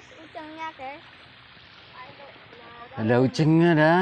guys, guys. Ada ucengnya ada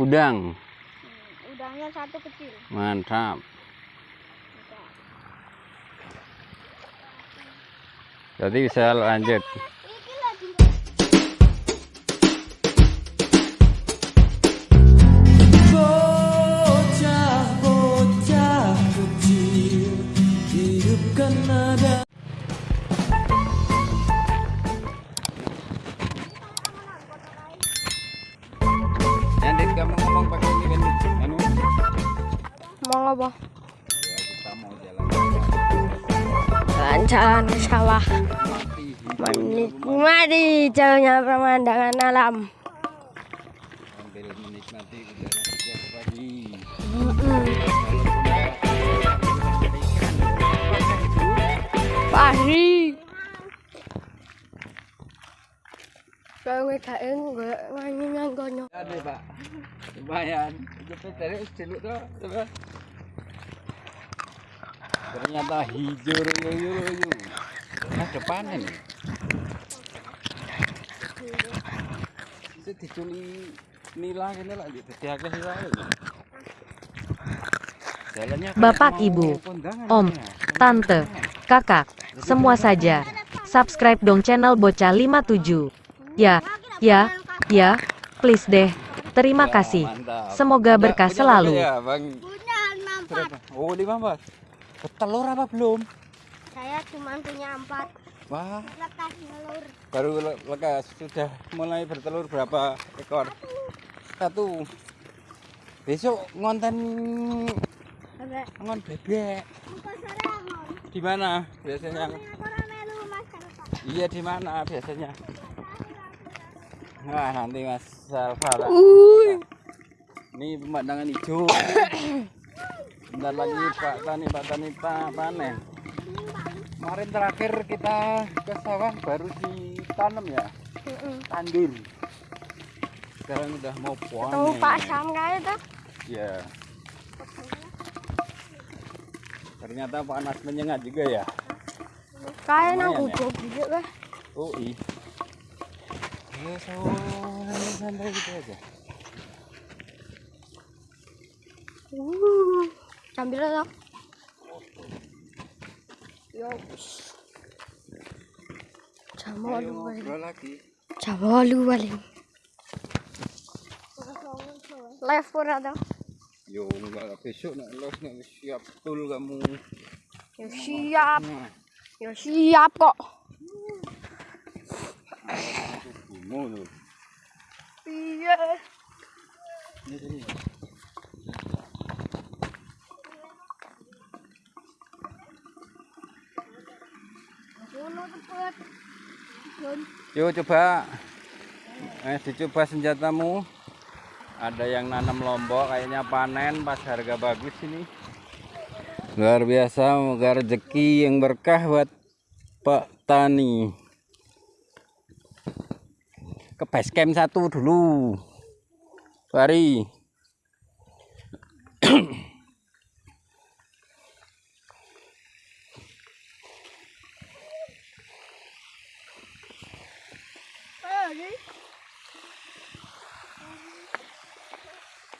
udang. Hmm, udangnya satu kecil. Mantap. Jadi bisa lanjut. Jalan-jalan ke sawah. Menikmati jauhnya pemandangan alam. Menikmati udara setiap pagi. Pagi. Kalau kono. Ada pak, lumayan. Kita cari dulu tuh. Ternyata hijau royo royo. Nah depanan. Itu diculi nila kene lah gitu. Diakeh sih wae. Jalannya Bapak, Ibu, Om, ya. Tante, Kakak, semua saja. Subscribe dong channel Bocah 57. Ya, ya, ya, please deh. Terima kasih. Semoga berkah punya selalu. Ya? Oh, lima mas. Telur apa belum? Saya cuma punya empat. Wah, Lekas telur. baru le- lekas sudah mulai bertelur berapa ekor? Satu. Besok ngonten Bebek. ngon bebek. Di mana biasanya? Iya di mana biasanya? Nah nanti Mas Salva. Ini pemandangan hijau. Bentar lagi Pak Tani Pak Tani Pak panen. Kemarin terakhir kita ke sawah baru ditanam ya, tandur. Sekarang udah mau Tuh panen. Pak Sam itu. Ya. Ternyata panas menyengat juga ya. Kayak nang ya. guduk gitu kan. Oh iya. Ya santai gitu aja. Uh, sambil lo. Yo. Jamu Ayo lu balik. ngobrol lagi. Jamu lu balik. Live pun ada. Yo enggak besok nak los nak siap betul kamu. Ya siap. Ya siap kok. Iya. Ini sini. Yo coba. Eh dicoba senjatamu. Ada yang nanam lombok kayaknya panen pas harga bagus ini. Luar biasa moga rezeki yang berkah buat Pak Tani. Ke base satu dulu. Mari.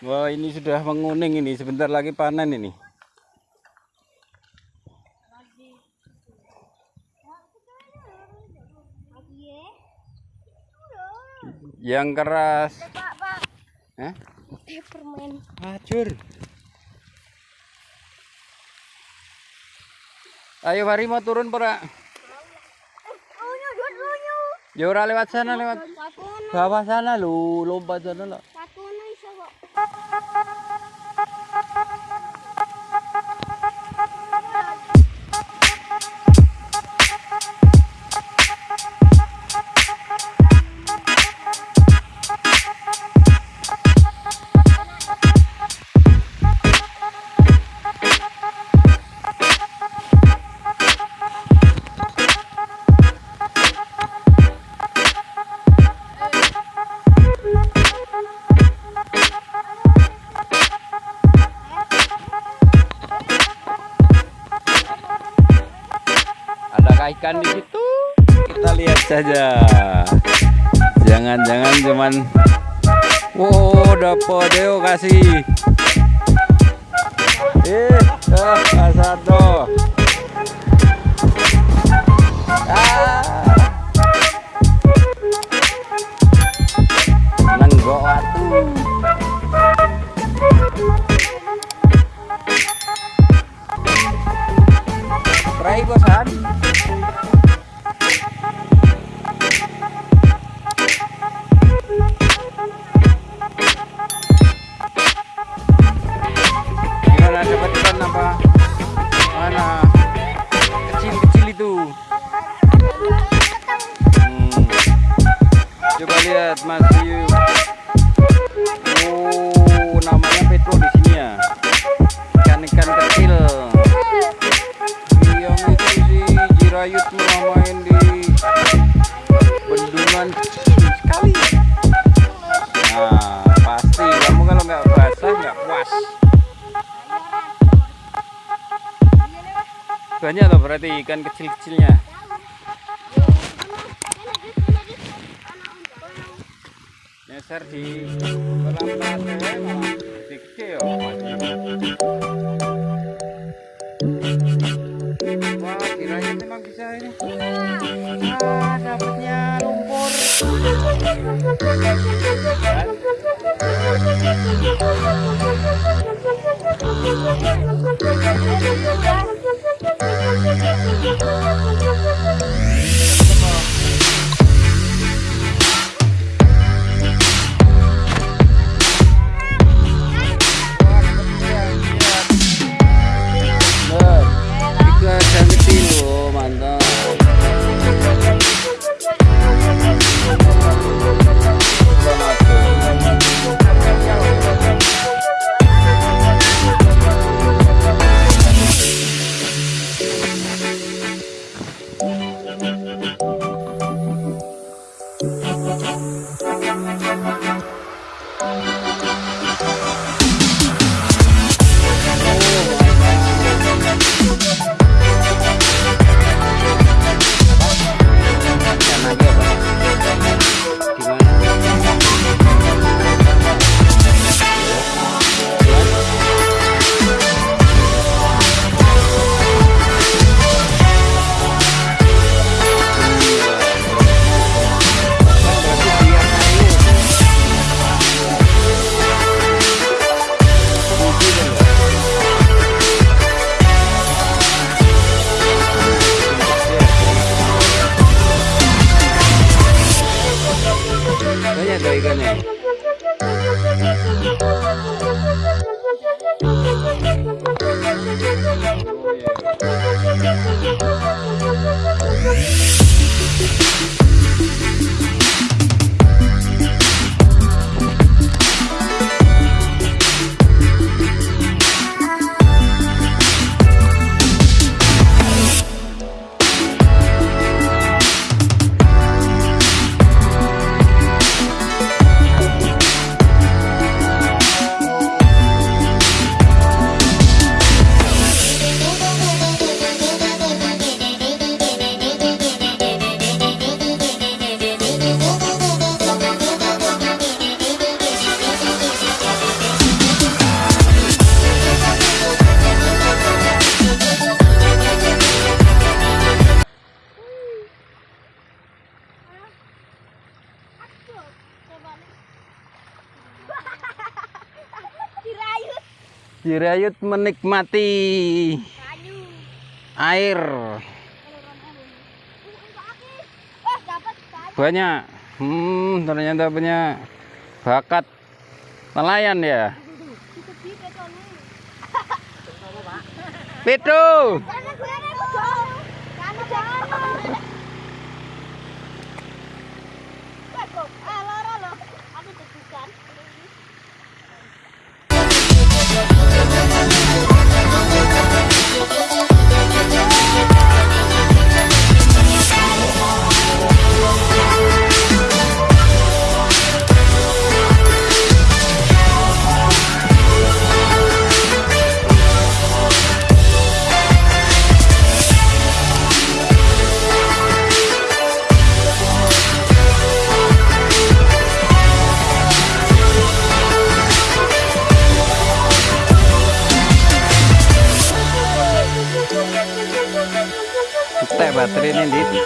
Wah ini sudah menguning ini sebentar lagi panen ini. Yang keras. Pak, Pak. Hah? Eh, permen. Hajur. Ayo mari mau turun lu nyu. Ya ora lewat sana lewat bawah sana lu lompat sana lo. ikan di situ. Kita lihat saja. Jangan-jangan cuman wow dapat deo kasih. Eh ah, satu ah. Lihat Mas. Oh, namanya Petro di sini ya. Ikan-ikan kecil. Yang itu si Jirayut main di bendungan sekali. Nah, pasti kamu kalau nggak basah nggak puas. Banyak tuh berarti ikan kecil-kecilnya. Nyeser di kolam. Wah, kirain memang bisa ini. Ah, dapatnya lumpur. Jirayut menikmati air banyak. Hmm, ternyata punya bakat nelayan ya. Pitu. teh ini di